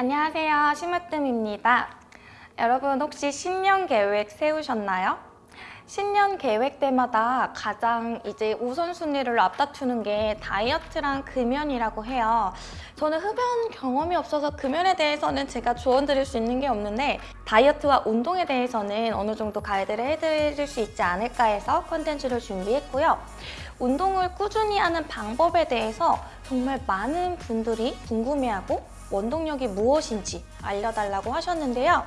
안녕하세요. 심으뜸입니다. 여러분 혹시 신년 계획 세우셨나요? 신년 계획 때마다 가장 이제 우선순위를 앞다투는 게 다이어트랑 금연이라고 해요. 저는 흡연 경험이 없어서 금연에 대해서는 제가 조언 드릴 수 있는 게 없는데 다이어트와 운동에 대해서는 어느 정도 가이드를 해드릴 수 있지 않을까 해서 컨텐츠를 준비했고요. 운동을 꾸준히 하는 방법에 대해서 정말 많은 분들이 궁금해하고 원동력이 무엇인지 알려달라고 하셨는데요.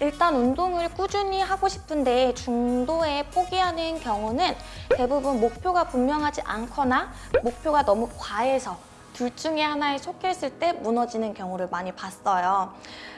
일단 운동을 꾸준히 하고 싶은데 중도에 포기하는 경우는 대부분 목표가 분명하지 않거나 목표가 너무 과해서 둘 중에 하나에 속했을 때 무너지는 경우를 많이 봤어요.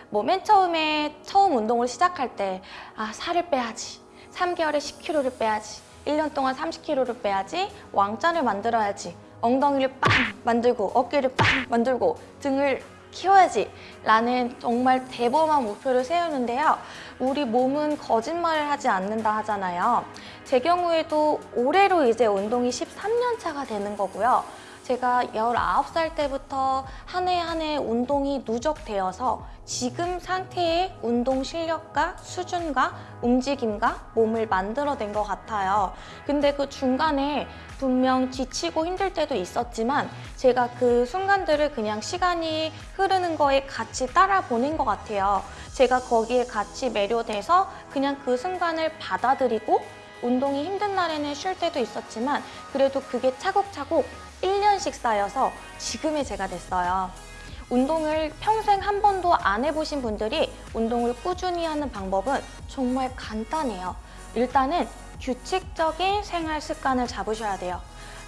뭐 맨 처음에 처음 운동을 시작할 때 아, 살을 빼야지. 3개월에 10kg를 빼야지. 1년 동안 30kg를 빼야지. 왕자를 만들어야지. 엉덩이를 빵 만들고 어깨를 빵 만들고 등을 키워야지 라는 정말 대범한 목표를 세우는데요. 우리 몸은 거짓말을 하지 않는다 하잖아요. 제 경우에도 올해로 이제 운동이 13년 차가 되는 거고요. 제가 19살 때부터 한 해 한 해 운동이 누적되어서 지금 상태의 운동 실력과 수준과 움직임과 몸을 만들어낸 것 같아요. 근데 그 중간에 분명 지치고 힘들 때도 있었지만 제가 그 순간들을 그냥 시간이 흐르는 거에 같이 따라 보낸 것 같아요. 제가 거기에 같이 매료돼서 그냥 그 순간을 받아들이고 운동이 힘든 날에는 쉴 때도 있었지만 그래도 그게 차곡차곡 1년씩 쌓여서 지금의 제가 됐어요. 운동을 평생 한 번도 안 해보신 분들이 운동을 꾸준히 하는 방법은 정말 간단해요. 일단은 규칙적인 생활 습관을 잡으셔야 돼요.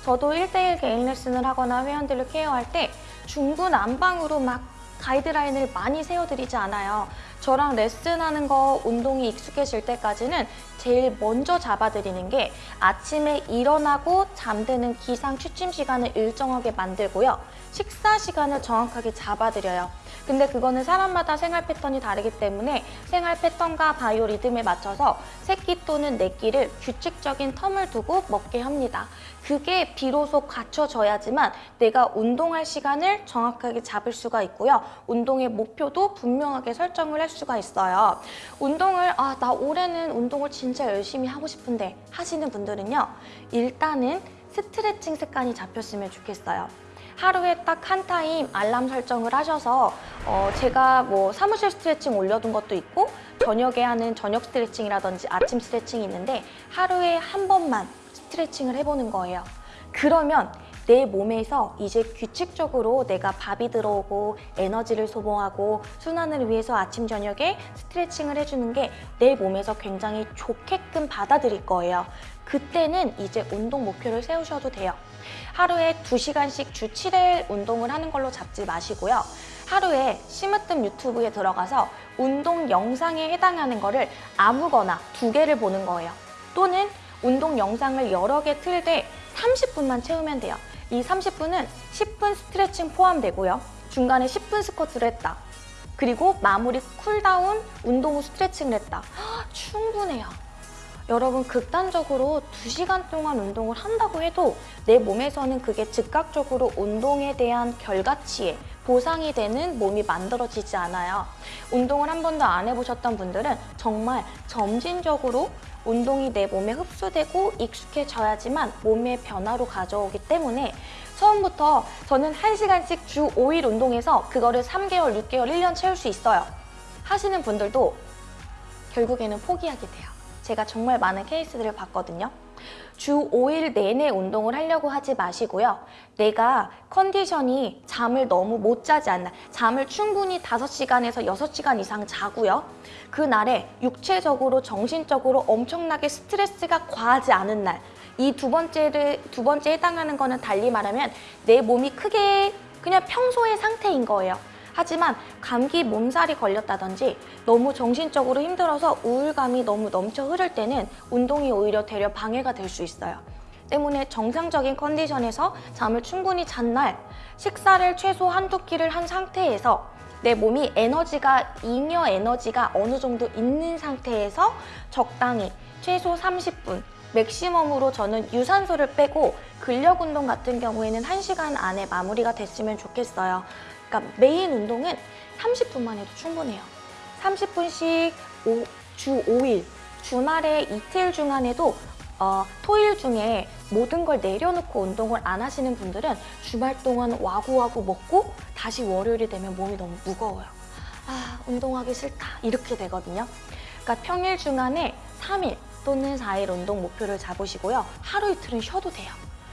저도 1대1 개인 레슨을 하거나 회원들을 케어할 때 중구난방으로 막 가이드라인을 많이 세워드리지 않아요. 저랑 레슨하는 거 운동이 익숙해질 때까지는 제일 먼저 잡아드리는 게 아침에 일어나고 잠드는 기상 취침 시간을 일정하게 만들고요. 식사 시간을 정확하게 잡아드려요. 근데 그거는 사람마다 생활 패턴이 다르기 때문에 생활 패턴과 바이오 리듬에 맞춰서 새끼 또는 내끼를 규칙적인 텀을 두고 먹게 합니다. 그게 비로소 갖춰져야지만 내가 운동할 시간을 정확하게 잡을 수가 있고요. 운동의 목표도 분명하게 설정을 할 수가 있어요. 운동을 아 나 올해는 운동을 진짜 열심히 하고 싶은데 하시는 분들은요. 일단은 스트레칭 습관이 잡혔으면 좋겠어요. 하루에 딱 한 타임 알람 설정을 하셔서 어, 제가 뭐 사무실 스트레칭 올려둔 것도 있고 저녁에 하는 저녁 스트레칭이라든지 아침 스트레칭이 있는데 하루에 한 번만 스트레칭을 해보는 거예요. 그러면 내 몸에서 이제 규칙적으로 내가 밥이 들어오고 에너지를 소모하고 순환을 위해서 아침 저녁에 스트레칭을 해주는 게 내 몸에서 굉장히 좋게끔 받아들일 거예요. 그때는 이제 운동 목표를 세우셔도 돼요. 하루에 2시간씩 주 7회 운동을 하는 걸로 잡지 마시고요. 하루에 심으뜸 유튜브에 들어가서 운동 영상에 해당하는 거를 아무거나 두 개를 보는 거예요. 또는 운동 영상을 여러 개 틀되 30분만 채우면 돼요. 이 30분은 10분 스트레칭 포함되고요. 중간에 10분 스쿼트를 했다. 그리고 마무리 cooldown 운동 후 스트레칭을 했다. 충분해요. 여러분 극단적으로 2시간 동안 운동을 한다고 해도 내 몸에서는 그게 즉각적으로 운동에 대한 결과치에 보상이 되는 몸이 만들어지지 않아요. 운동을 한 번도 안 해보셨던 분들은 정말 점진적으로 운동이 내 몸에 흡수되고 익숙해져야지만 몸의 변화로 가져오기 때문에 처음부터 저는 1시간씩 주 5일 운동해서 그거를 3개월, 6개월, 1년 채울 수 있어요. 하시는 분들도 결국에는 포기하게 돼요. 제가 정말 많은 케이스들을 봤거든요. 주 5일 내내 운동을 하려고 하지 마시고요. 내가 컨디션이 잠을 너무 못 자지 않나 잠을 충분히 5시간에서 6시간 이상 자고요. 그날에 육체적으로 정신적으로 엄청나게 스트레스가 과하지 않은 날 이 두 번째를 두 번째 해당하는 거는 달리 말하면 내 몸이 크게 그냥 평소의 상태인 거예요. 하지만 감기 몸살이 걸렸다든지 너무 정신적으로 힘들어서 우울감이 너무 넘쳐 흐를 때는 운동이 오히려 되려 방해가 될 수 있어요. 때문에 정상적인 컨디션에서 잠을 충분히 잔 날 식사를 최소 한두 끼를 한 상태에서 내 몸이 에너지가 잉여 에너지가 어느 정도 있는 상태에서 적당히 최소 30분 맥시멈으로 저는 유산소를 빼고 근력 운동 같은 경우에는 1시간 안에 마무리가 됐으면 좋겠어요. 그러니까 메인 운동은 30분만 해도 충분해요. 30분씩 주 5일, 주말에 이틀 중간에도 어, 토일 중에 모든 걸 내려놓고 운동을 안 하시는 분들은 주말 동안 와구와구 먹고 다시 월요일이 되면 몸이 너무 무거워요. 아, 운동하기 싫다. 이렇게 되거든요. 그러니까 평일 중간에 3일 또는 4일 운동 목표를 잡으시고요. 하루 이틀은 쉬어도 돼요.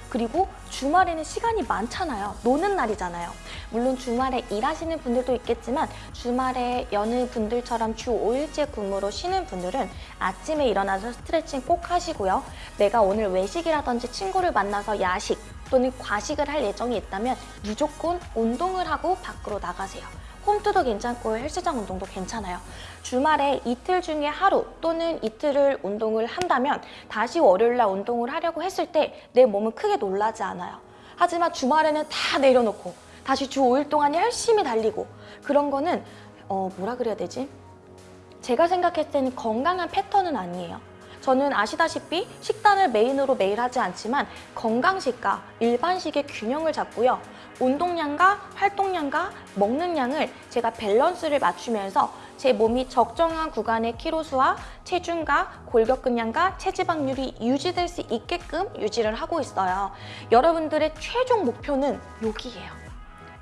그리고 주말에는 시간이 많잖아요. 노는 날이잖아요. 물론 주말에 일하시는 분들도 있겠지만 주말에 여느 분들처럼 주 5일째 근무로 쉬는 분들은 아침에 일어나서 스트레칭 꼭 하시고요. 내가 오늘 외식이라든지 친구를 만나서 야식 또는 과식을 할 예정이 있다면 무조건 운동을 하고 밖으로 나가세요. 홈트도 괜찮고 헬스장 운동도 괜찮아요. 주말에 이틀 중에 하루 또는 이틀을 운동을 한다면 다시 월요일날 운동을 하려고 했을 때 내 몸은 크게 놀라지 않아요. 하지만 주말에는 다 내려놓고 다시 주 5일 동안 열심히 달리고 그런 거는 어 뭐라 그래야 되지? 제가 생각했을 때는 건강한 패턴은 아니에요. 저는 아시다시피 식단을 main으로 매일 하지 않지만 건강식과 일반식의 균형을 잡고요. 운동량과 활동량과 먹는 양을 제가 밸런스를 맞추면서 제 몸이 적정한 구간의 키로수와 체중과 골격근량과 체지방률이 유지될 수 있게끔 유지를 하고 있어요. 여러분들의 최종 목표는 여기예요.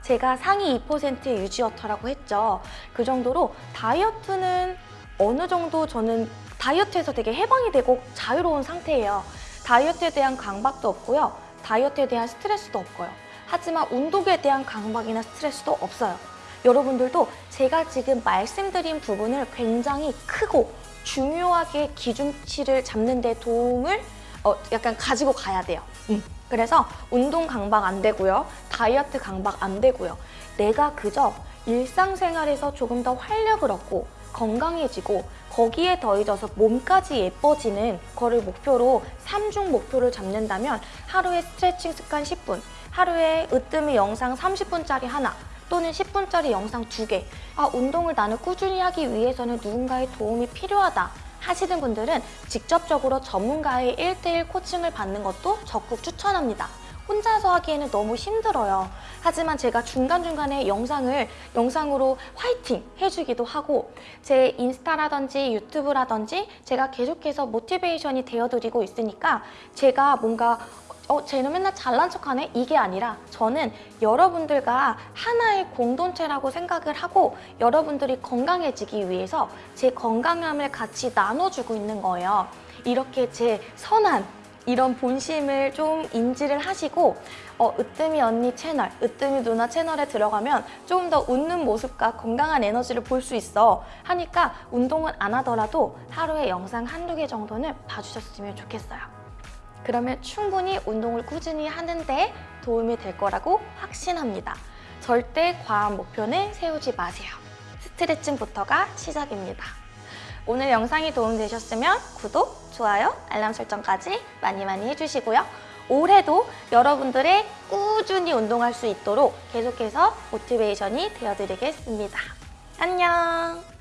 제가 상위 2%의 유지어터라고 했죠. 그 정도로 다이어트는 어느 정도 저는 다이어트에서 되게 해방이 되고 자유로운 상태예요. 다이어트에 대한 강박도 없고요. 다이어트에 대한 스트레스도 없고요. 하지만 운동에 대한 강박이나 스트레스도 없어요. 여러분들도 제가 지금 말씀드린 부분을 굉장히 크고 중요하게 기준치를 잡는 데 도움을 어, 약간 가지고 가야 돼요. 음. 그래서 운동 강박 안 되고요. 다이어트 강박 안 되고요. 내가 그저 일상생활에서 조금 더 활력을 얻고 건강해지고 거기에 더해져서 몸까지 예뻐지는 거를 목표로 삼중 목표를 잡는다면 하루에 스트레칭 습관 10분, 하루에 으뜸이 영상 30분짜리 하나 또는 10분짜리 영상 두개 아, 운동을 나는 꾸준히 하기 위해서는 누군가의 도움이 필요하다 하시는 분들은 직접적으로 전문가의 1대1 코칭을 받는 것도 적극 추천합니다. 혼자서 하기에는 너무 힘들어요. 하지만 제가 중간중간에 영상을 영상으로 화이팅 해주기도 하고 제 인스타라든지 유튜브라든지 제가 계속해서 모티베이션이 되어드리고 있으니까 제가 뭔가 어, 쟤는 맨날 잘난 척하네? 이게 아니라 저는 여러분들과 하나의 공동체라고 생각을 하고 여러분들이 건강해지기 위해서 제 건강함을 같이 나눠주고 있는 거예요. 이렇게 제 선한 이런 본심을 좀 인지를 하시고 어, 으뜸이 언니 채널, 으뜸이 누나 채널에 들어가면 조금 더 웃는 모습과 건강한 에너지를 볼 수 있어 하니까 운동은 안 하더라도 하루에 영상 한두 개 정도는 봐주셨으면 좋겠어요. 그러면 충분히 운동을 꾸준히 하는데 도움이 될 거라고 확신합니다. 절대 과한 목표는 세우지 마세요. 스트레칭부터가 시작입니다. 오늘 영상이 도움되셨으면 구독, 좋아요, 알람 설정까지 많이 많이 해주시고요. 올해도 여러분들의 꾸준히 운동할 수 있도록 계속해서 모티베이션이 되어드리겠습니다. 안녕!